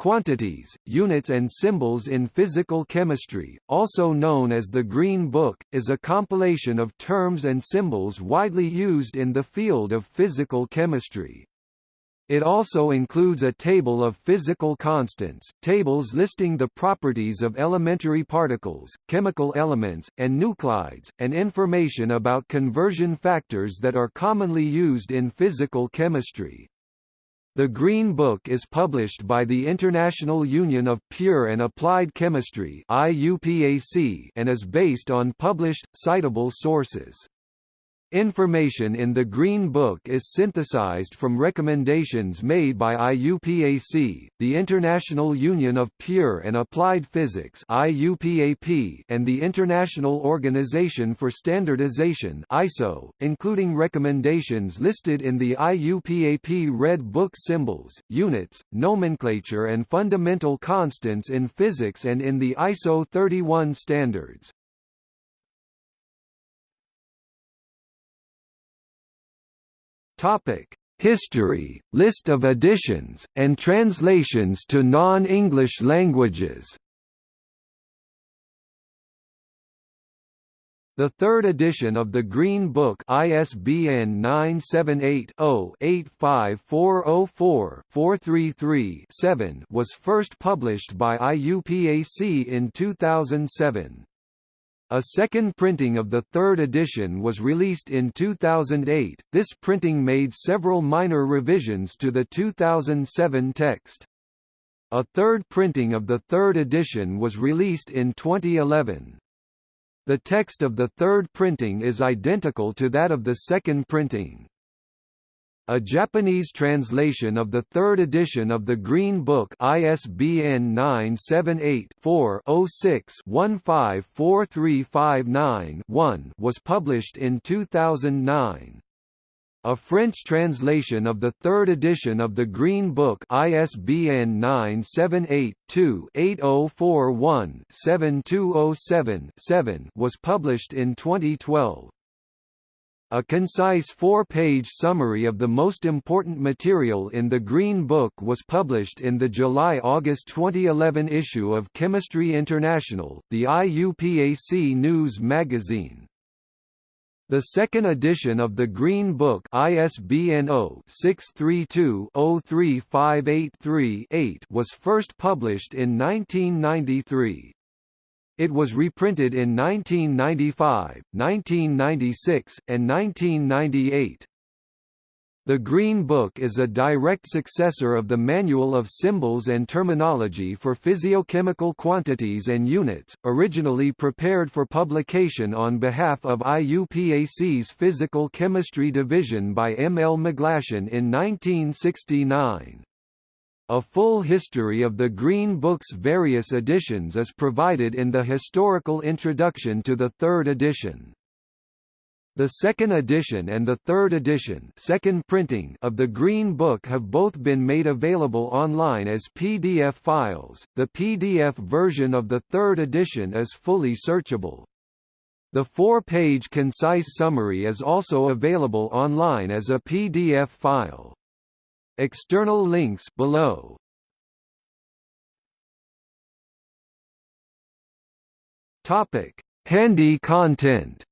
Quantities, Units and Symbols in Physical Chemistry, also known as the Green Book, is a compilation of terms and symbols widely used in the field of physical chemistry. It also includes a table of physical constants, tables listing the properties of elementary particles, chemical elements, and nuclides, and information about conversion factors that are commonly used in physical chemistry. The Green Book is published by the International Union of Pure and Applied Chemistry and is based on published, citable sources. Information in the Green Book is synthesized from recommendations made by IUPAC, the International Union of Pure and Applied Physics IUPAP, and the International Organization for Standardization ISO, including recommendations listed in the IUPAP Red Book symbols, units, nomenclature and fundamental constants in physics and in the ISO 31 standards. Topic: History, list of editions, and translations to non-English languages. The third edition of the Green Book ISBN 978-0-85404-433-7 was first published by IUPAC in 2007. A second printing of the third edition was released in 2008. This printing made several minor revisions to the 2007 text. A third printing of the third edition was released in 2011. The text of the third printing is identical to that of the second printing. A Japanese translation of the third edition of the Green Book ISBN 978-4-06-154359-1 was published in 2009. A French translation of the third edition of the Green Book ISBN 978-2-8041-7207-7 was published in 2012. A concise four-page summary of the most important material in the Green Book was published in the July-August 2011 issue of Chemistry International, the IUPAC News magazine. The second edition of the Green Book ISBN 0-632-03583-8 was first published in 1993. It was reprinted in 1995, 1996, and 1998. The Green Book is a direct successor of the Manual of Symbols and Terminology for Physicochemical Quantities and Units, originally prepared for publication on behalf of IUPAC's Physical Chemistry Division by M. L. McGlashan in 1969. A full history of the Green Book's various editions is provided in the historical introduction to the third edition. The second edition and the third edition second printing of the Green Book have both been made available online as PDF files. The PDF version of the third edition is fully searchable. The four-page concise summary is also available online as a PDF file. External links below. Topic: Handy content.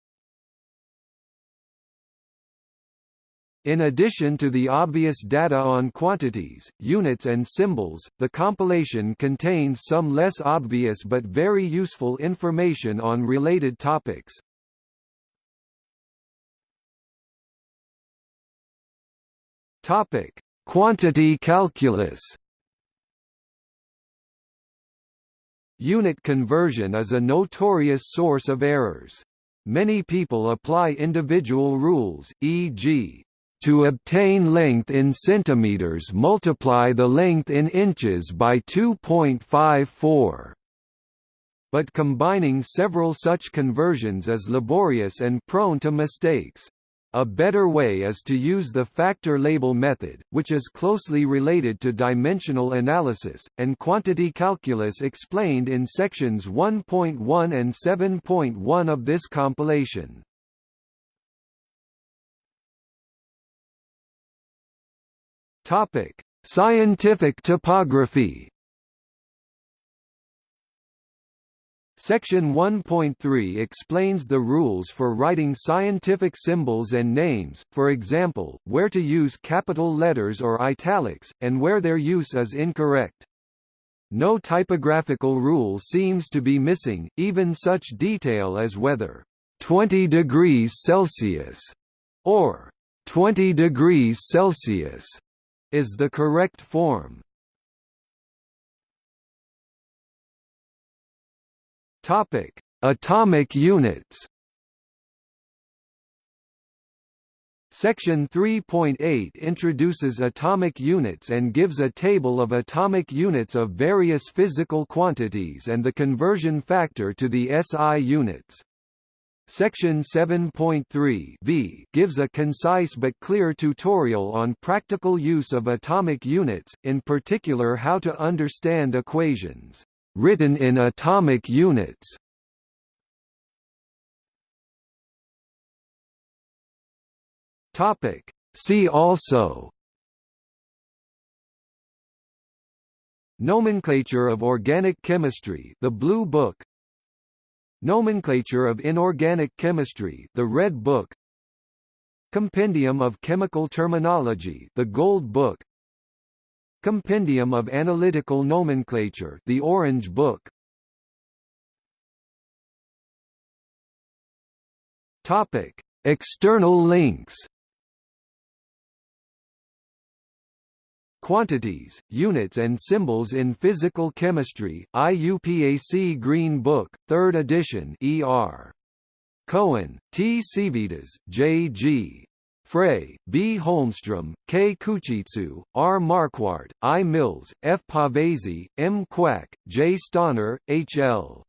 In addition to the obvious data on quantities, units and symbols, the compilation contains some less obvious but very useful information on related topics. Topic: Quantity calculus Unit conversion is a notorious source of errors. Many people apply individual rules, e.g., to obtain length in centimeters multiply the length in inches by 2.54. But combining several such conversions is laborious and prone to mistakes. A better way is to use the factor label method, which is closely related to dimensional analysis, and quantity calculus explained in sections 1.1 and 7.1 of this compilation. Scientific typography Section 1.3 explains the rules for writing scientific symbols and names, for example, where to use capital letters or italics, and where their use is incorrect. No typographical rule seems to be missing, even such detail as whether 20 degrees Celsius or 20 degrees Celsius is the correct form. Topic: Atomic units. Section 3.8 introduces atomic units and gives a table of atomic units of various physical quantities and the conversion factor to the SI units. Section 7.3 v gives a concise but clear tutorial on practical use of atomic units, in particular how to understand equations written in atomic units. Topic. See also Nomenclature of organic chemistry The Blue Book Nomenclature of inorganic chemistry The Red Book Compendium of Chemical Terminology The Gold Book Compendium of Analytical Nomenclature The Orange Book Topic External links Quantities, Units and Symbols in Physical Chemistry, IUPAC Green Book, 3rd edition ER. Cohen, T. Cvitaš, J. G. Frey, B. Holmstrom, K. Kuchitsu, R. Marquardt, I. Mills, F. Pavese, M. Quack, J. Stohner, H. L.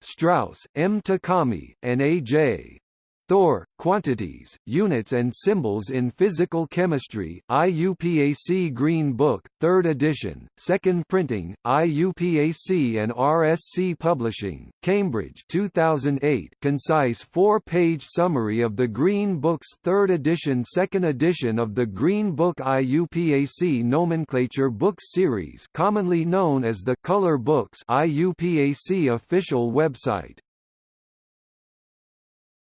Strauss, M. Takami, and A. J. Thor, Quantities, Units and Symbols in Physical Chemistry, IUPAC Green Book, 3rd edition, 2nd printing, IUPAC and RSC Publishing, Cambridge 2008 concise four-page summary of the Green Book's 3rd edition 2nd edition of the Green Book IUPAC Nomenclature Book Series commonly known as the Color Books IUPAC official website